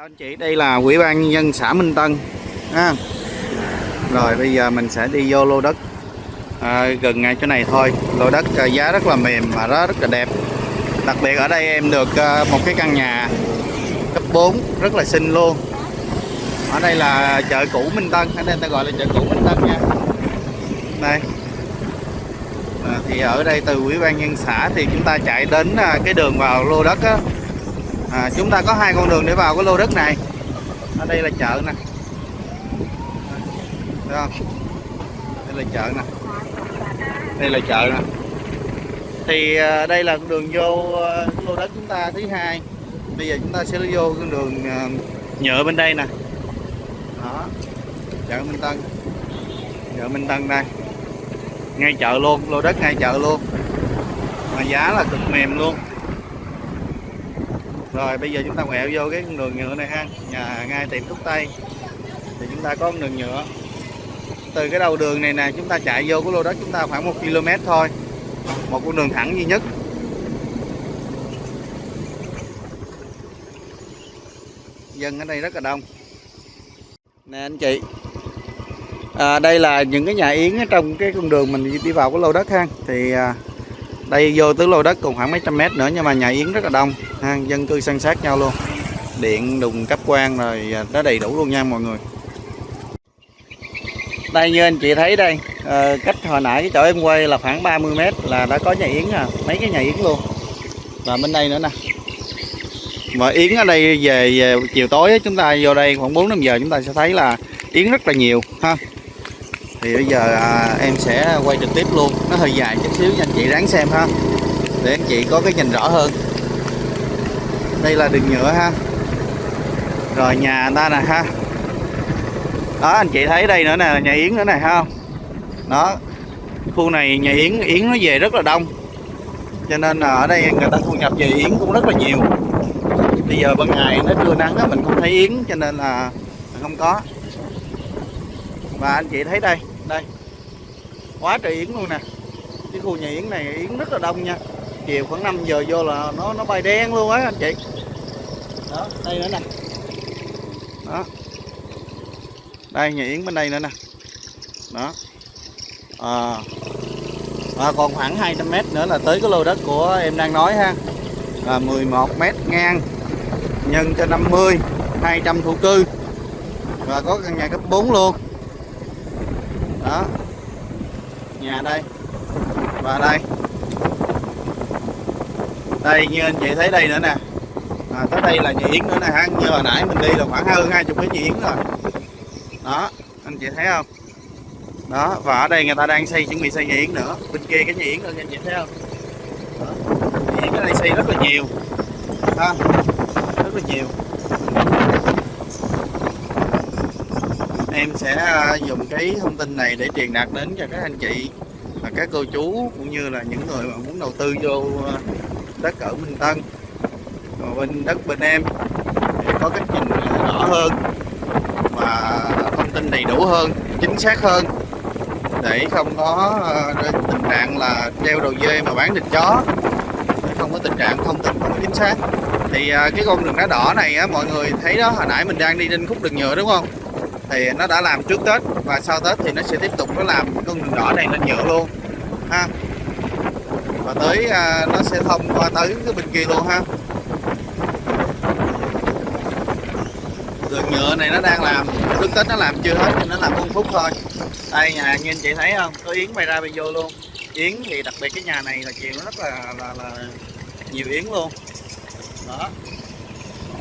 anh chị đây là quỹ ban nhân dân xã Minh Tân à. rồi bây giờ mình sẽ đi vô lô đất. À, gần ngay chỗ này thôi. Lô đất à, giá rất là mềm mà rất, rất là đẹp. Đặc biệt ở đây em được à, một cái căn nhà cấp 4 rất là xinh luôn. Ở đây là chợ cũ Minh Tân ở đây ta gọi là chợ cũ Minh Tân nha. Đây. À, thì ở đây từ ủy ban nhân xã thì chúng ta chạy đến à, cái đường vào lô đất á à, chúng ta có hai con đường để vào cái lô đất này. Ở đây là chợ nè. Thấy không? Đây là chợ nè. Đây là chợ nè. Thì à, đây là con đường vô à, lô đất chúng ta thứ hai. Bây giờ chúng ta sẽ vô con đường à, nhựa bên đây nè. Đó. Chợ Minh Tân. Chợ Minh Tân đây. Ngay chợ luôn lô đất ngay chợ luôn. Mà giá là cực mềm luôn rồi bây giờ chúng ta quẹo vô cái con đường nhựa này ha. Nhà ngay tiệm thuốc tây. Thì chúng ta có con đường nhựa. Từ cái đầu đường này nè chúng ta chạy vô cái lô đất chúng ta khoảng một km thôi. Một con đường thẳng duy nhất. Dân ở đây rất là đông. Nè anh chị. À, đây là những cái nhà yến ở trong cái con đường mình đi vào cái lô đất ha. Thì à, đây vô tới lô đất còn khoảng mấy trăm mét nữa nhưng mà nhà yến rất là đông ha dân cư san sát nhau luôn. Điện đùng cấp quan rồi à, nó đầy đủ luôn nha mọi người. Đây như anh chị thấy đây à, cách hồi nãy cái chỗ em quay là khoảng 30 mét là đã có nhà yến à mấy cái nhà yến luôn. Và bên đây nữa nè. Mà yến ở đây về, về chiều tối chúng ta vô đây khoảng 4 5 giờ chúng ta sẽ thấy là yến rất là nhiều ha. Thì bây giờ à, em sẽ quay trực tiếp luôn. Nó hơi dài chút xíu nha anh chị ráng xem ha. Để anh chị có cái nhìn rõ hơn đây là đường nhựa ha. Rồi nhà người ta nè ha. Đó, anh chị thấy đây nữa nè, nhà yến nữa này ha đó, khu này nhà yến yến nó về rất là đông. Cho nên là ở đây người ta thu nhập về yến cũng rất là nhiều. Bây giờ ban ngày nó trưa nắng á, mình không thấy yến, cho nên là không có. Và anh chị thấy đây đây. Quá trời yến luôn nè. Cái khu nhà yến này, yến rất là đông nha. Chiều khoảng 5 giờ vô là nó nó bay đen luôn á, anh chị đó đây nữa nè. Đó. Đây nhà yến bên đây nữa nè. Đó. À, à, còn khoảng 200m nữa là tới cái lô đất của em đang nói ha. Là 11m ngang nhân cho 50 200 thổ cư. Và có căn nhà cấp 4 luôn. Đó. Nhà đây. Và đây. Đây như anh chị thấy đây nữa nè mà tới đây là nhà yến nữa nè ha. Như hồi nãy mình đi là khoảng hơn hai chục cái nhà yến rồi. Đó, anh chị thấy không? Đó, và ở đây người ta đang xây, chuẩn bị xây nhà yến nữa. Bên kia cái nhà yến nữa anh chị thấy không? Đó. yến ở đây xây rất là nhiều. Ha, rất là nhiều. Em sẽ à, dùng cái thông tin này để truyền đạt đến cho các anh chị và các cô chú cũng như là những người mà muốn đầu tư vô à, đất ở Minh Tân còn bên đất bên em để có cách nhìn rõ hơn và thông tin đầy đủ hơn chính xác hơn. Để không có ờ, tình trạng là treo đầu dê mà bán thịt chó. Để không có tình trạng thông tin không chính xác. Thì ờ, cái con đường đá đỏ này á, mọi người thấy đó hồi nãy mình đang đi trên khúc đường nhựa đúng không? Thì nó đã làm trước Tết và sau Tết thì nó sẽ tiếp tục nó làm con đường đỏ này lên nhựa luôn ha. Và tới ờ, nó sẽ thông qua tới cái bên kia luôn ha. Đường nhựa này nó đang làm trước Tết nó làm chưa hết nên nó làm một phút thôi. Đây nhà như anh chị thấy không? Có yến bay ra bay vô luôn. Yến thì đặc biệt cái nhà này là chuyện nó rất là, là, là nhiều yến luôn. Đó.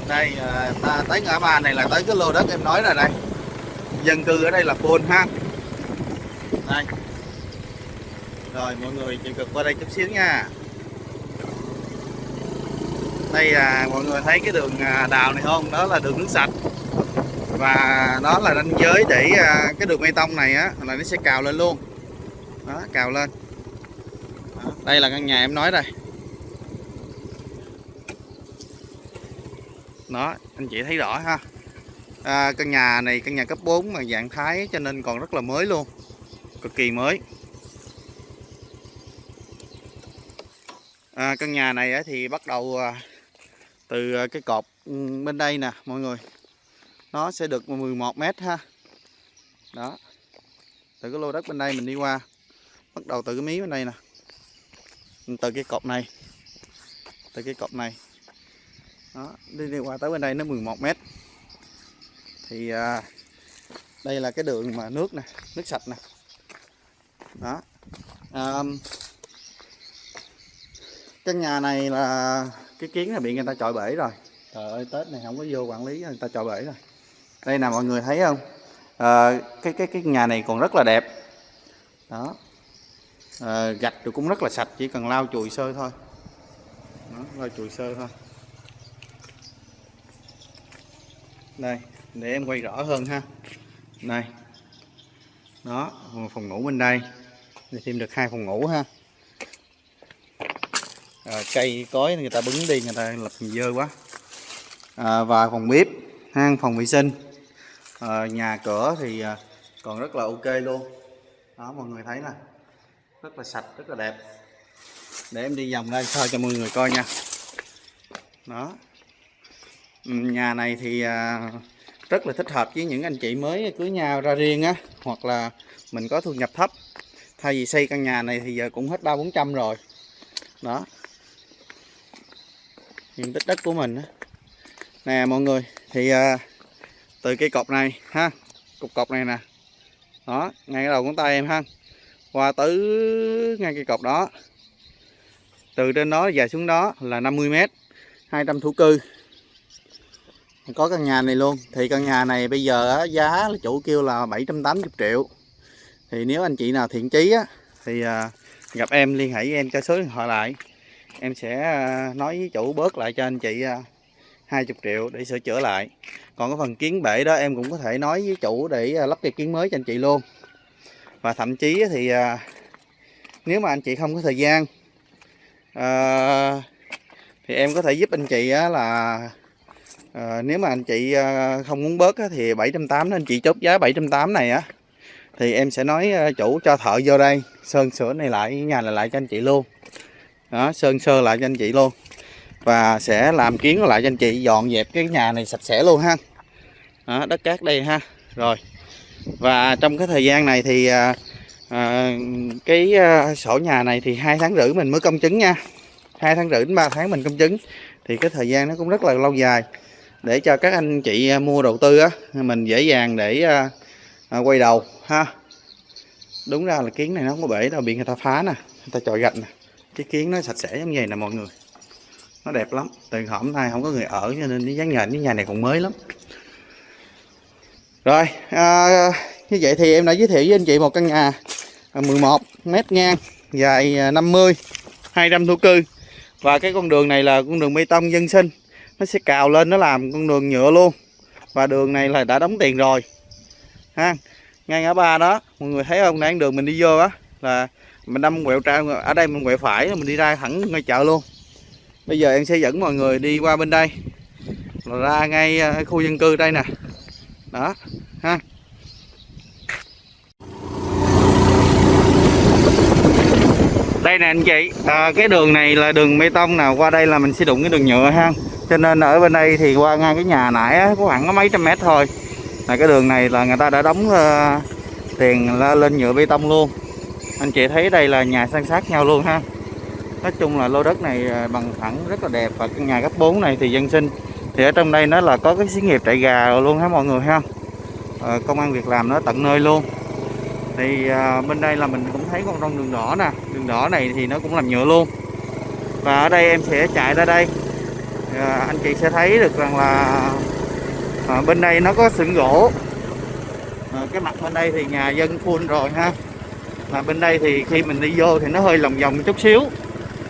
Đây à, ta tới ngã ba này là tới cái lô đất em nói rồi đây. Dân cư ở đây là full ha. Đây. Rồi mọi người chịu cực qua đây chút xíu nha. Đây à, mọi người thấy cái đường à, đào này không? Đó là đường nước sạch và đó là ranh giới để à, cái đường bê tông này á là nó sẽ cào lên luôn. Đó cào lên. Đó, đây là căn nhà em nói đây. Đó anh chị thấy rõ ha. À, căn nhà này căn nhà cấp 4 mà dạng thái cho nên còn rất là mới luôn. Cực kỳ mới. À, căn nhà này thì bắt đầu à, từ à, cái cột ừ, bên đây nè mọi người nó sẽ được 11 mét ha. Đó. Từ cái lô đất bên đây mình đi qua. Bắt đầu từ cái mí bên đây nè. Từ cái cột này. Từ cái cột này. Đó đi đi qua tới bên đây nó 11 mét. Thì à, đây là cái đường mà nước nè nước sạch nè. Đó. À, căn nhà này là cái kiến là bị người ta chọi bể rồi. Trời ơi tết này không có vô quản lý người ta chọi bể rồi đây nè mọi người thấy không? À, cái cái cái nhà này còn rất là đẹp. Đó. À, gạch rồi cũng rất là sạch chỉ cần lau chùi sơ thôi. Đó, lau chùi sơ thôi. Đây để em quay rõ hơn ha. Đây. Đó phòng ngủ bên đây. Để thêm được hai phòng ngủ ha. À, cây cối người ta bứng đi người ta lập dơ quá. À, và phòng bếp hang phòng vệ sinh à, nhà cửa thì ờ, còn rất là ok luôn. Đó mọi người thấy nè. Rất là sạch rất là đẹp. Để em đi vòng ra soi cho mọi người coi nha. Đó. Nhà này thì à, rất là thích hợp với những anh chị mới cưới nhau ra riêng á hoặc là mình có thu nhập thấp. Thay vì xây căn nhà này thì giờ cũng hết ba bốn trăm rồi. Đó. Diện tích đất của mình á. Nè mọi người thì à, từ cây cột này ha cục cột này nè. Đó ngay cái đầu ngón tay em ha. Qua tới ngay cây cột đó. Từ trên đó dài xuống đó là 50 mét 200 thú cư. Có căn nhà này luôn. Thì căn nhà này bây giờ á, giá là chủ kêu là 780 triệu. Thì nếu anh chị nào thiện chí á, thì à, gặp em liên hệ với em cho số điện thoại lại. Em sẽ à, nói với chủ bớt lại cho anh chị à, 20 triệu để sửa chữa lại. Còn cái phần kiến bể đó em cũng có thể nói với chủ để à, lắp cây kiến mới cho anh chị luôn. Và thậm chí thì à, nếu mà anh chị không có thời gian à, thì em có thể giúp anh chị là à, nếu mà anh chị à, không muốn bớt á, thì 780 anh chị chốt giá 780 này á thì em sẽ nói à, chủ cho thợ vô đây sơn sửa này lại nhà này lại cho anh chị luôn. Đó sơn sơ lại cho anh chị luôn và sẽ làm kiến lại cho anh chị dọn dẹp cái nhà này sạch sẽ luôn ha. Đó, đất cát đây ha. Rồi. Và trong cái thời gian này thì à, à, cái à, sổ nhà này thì hai tháng rưỡi mình mới công chứng nha. Hai tháng rưỡi đến ba tháng mình công chứng. Thì cái thời gian nó cũng rất là lâu dài. Để cho các anh chị à, mua đầu tư á mình dễ dàng để à, à, quay đầu ha. Đúng ra là kiến này nó không có bể đâu bị người ta phá nè người ta chọi gạch nè. Cái kiến nó sạch sẽ giống vậy nè mọi người nó đẹp lắm. Từ hôm nay không có người ở cho nên cái dáng nhện cái nhà này còn mới lắm. Rồi à, như vậy thì em đã giới thiệu với anh chị một căn nhà à, 11 mét ngang dài à, 50 200 thổ cư. Và cái con đường này là con đường bê tông dân sinh. Nó sẽ cào lên nó làm con đường nhựa luôn. Và đường này là đã đóng tiền rồi. Ha ngay ngã ba đó mọi người thấy không? Đang đường mình đi vô á là mình đâm quẹo tra ở đây mình quẹo phải mình đi ra thẳng ngay chợ luôn bây giờ em sẽ dẫn mọi người đi qua bên đây. Là ra ngay ờ, khu dân cư đây nè. Đó ha. Đây nè anh chị. À, cái đường này là đường bê tông nào? Qua đây là mình sẽ đụng cái đường nhựa ha. Cho nên ở bên đây thì qua ngang cái nhà nãy á, có khoảng có mấy trăm mét thôi. Là cái đường này là người ta đã đóng uh, tiền lên nhựa bê tông luôn. Anh chị thấy đây là nhà san sát nhau luôn ha nói chung là lô đất này à, bằng phẳng rất là đẹp và căn nhà cấp 4 này thì dân sinh. Thì ở trong đây nó là có cái xí nghiệp trại gà luôn ha mọi người ha. À, công an việc làm nó tận nơi luôn. Thì à, bên đây là mình cũng thấy con rong đường đỏ nè. Đường đỏ này thì nó cũng làm nhựa luôn. Và ở đây em sẽ chạy ra đây. À, anh chị sẽ thấy được rằng là à, bên đây nó có sừng gỗ. À, cái mặt bên đây thì nhà dân full rồi ha. Mà bên đây thì khi mình đi vô thì nó hơi lòng vòng chút xíu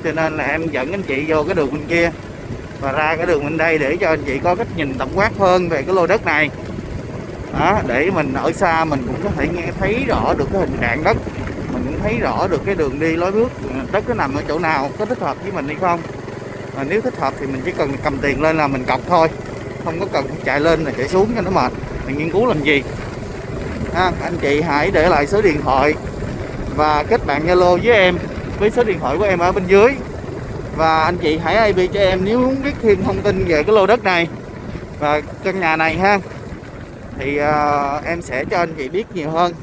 cho nên là em dẫn anh chị vô cái đường bên kia. Và ra cái đường bên đây để cho anh chị có cách nhìn tổng quát hơn về cái lô đất này. Đó để mình ở xa mình cũng có thể nghe thấy rõ được cái hình trạng đất. Mình cũng thấy rõ được cái đường đi lối bước ừ, đất nó nằm ở chỗ nào có thích hợp với mình hay không. Mà nếu thích hợp thì mình chỉ cần cầm tiền lên là mình cọc thôi. Không có cần chạy lên là chạy xuống cho nó mệt. Mình nghiên cứu làm gì? Ha, anh chị hãy để lại số điện thoại và kết bạn Zalo với em với số điện thoại của em ở bên dưới. Và anh chị hãy IP cho em nếu muốn biết thêm thông tin về cái lô đất này và căn nhà này ha. Thì uh, em sẽ cho anh chị biết nhiều hơn.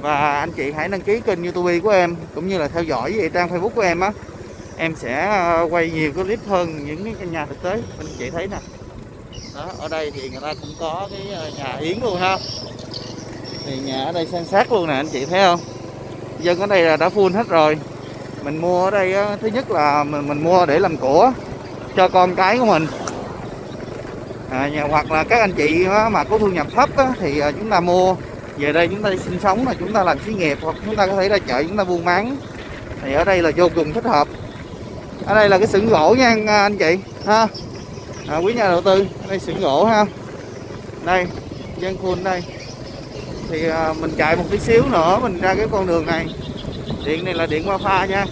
Và anh chị hãy đăng ký kênh youtube của em cũng như là theo dõi về trang facebook của em á. Em sẽ uh, quay nhiều cái clip hơn những cái căn nhà thực tế. Anh chị thấy nè. Đó ở đây thì người ta cũng có cái ờ, nhà yến luôn ha. Thì nhà ở đây san sát luôn nè anh chị thấy không? Dân ở đây là đã full hết rồi mình mua ở đây á, thứ nhất là mình, mình mua để làm của cho con cái của mình. À, hoặc là các anh chị á, mà có thu nhập thấp á, thì à, chúng ta mua. Về đây chúng ta sinh sống là chúng ta làm xí nghiệp hoặc chúng ta có thể ra chợ chúng ta buôn bán. Thì ở đây là vô cùng thích hợp. Ở đây là cái xưởng gỗ nha à, anh chị ha. À, quý nhà đầu tư đây xưởng gỗ ha. Đây dân khuôn đây. Thì à, mình chạy một tí xíu nữa mình ra cái con đường này điện này là điện qua pha nha.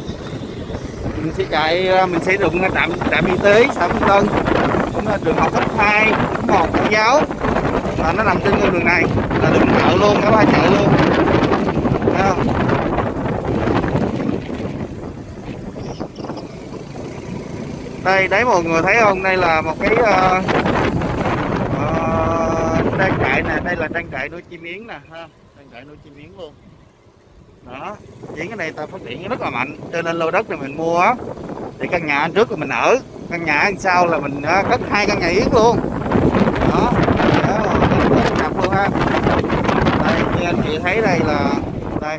Mình sẽ chạy à, mình sẽ đụng trạm trạm y tế xã Minh Tân cũng là trường học cấp 2 một mẫu giáo. Và nó nằm trên con đường này là đường chợ luôn cả ba chợ luôn. Thấy không? đây đấy mọi người thấy không? Đây là một cái uh, uh, trang trại nè đây là trang trại nuôi chim yến nè ha. Trang trại nuôi chim yến luôn đó chỉ cái này ta phát triển rất là mạnh cho nên lô đất này mình mua thì căn nhà trước là mình ở căn nhà đằng sau là mình cất hai căn nhà yến luôn. Đó đó luôn ha đây như anh chị thấy đây là đây.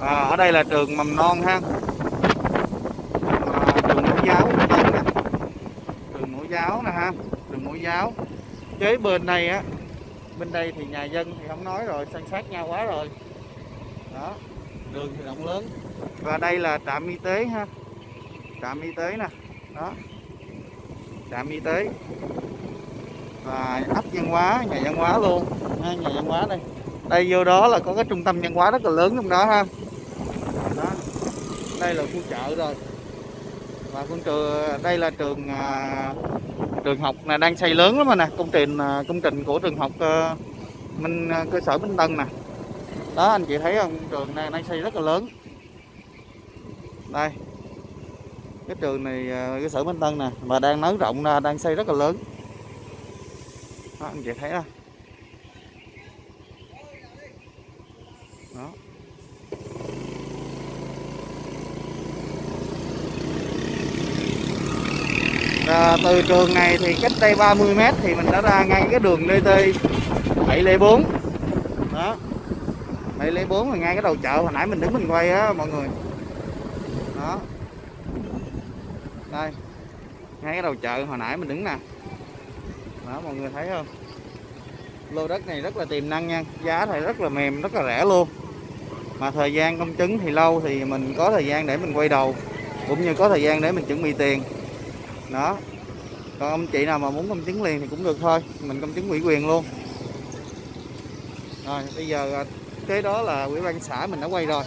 À, ở đây là trường mầm non ha. À, trường mẫu giáo trường mẫu giáo nè ha trường mẫu giáo. Kế bên này á bên đây thì nhà dân thì không nói rồi san sát nhau quá rồi đó đường thì rộng lớn. Và đây là trạm y tế ha. Trạm y tế nè. Đó. Trạm y tế. Và ấp văn hóa nhà văn hóa luôn. Ha, nhà văn hóa đây. Đây vô đó là có cái trung tâm văn hóa rất là lớn trong đó ha. Đó. đây là khu chợ rồi. Và con trường đây là trường à, trường học là đang xây lớn lắm mà nè. Công trình à, công trình của trường học à, minh cơ sở minh tân nè đó anh chị thấy không? Trường này đang xây rất là lớn. Đây. Cái trường này à, cái sở minh tân nè mà đang nới rộng ra đang xây rất là lớn. Đó, anh chị thấy không? Đó. À, từ trường này thì cách đây 30 mét thì mình đã ra ngay cái đường DT 704 đó. 704 là ngay cái đầu chợ, hồi nãy mình đứng mình quay á, mọi người. Đó. Đây. Ngay cái đầu chợ, hồi nãy mình đứng nè. Đó, mọi người thấy không? Lô đất này rất là tiềm năng nha. Giá thì rất là mềm, rất là rẻ luôn. Mà thời gian công chứng thì lâu thì mình có thời gian để mình quay đầu, cũng như có thời gian để mình chuẩn bị tiền. Đó. Còn ông chị nào mà muốn công chứng liền thì cũng được thôi. Mình công chứng ủy quyền luôn. Rồi, bây giờ à, cái đó là ủy ban xã mình đã quay rồi.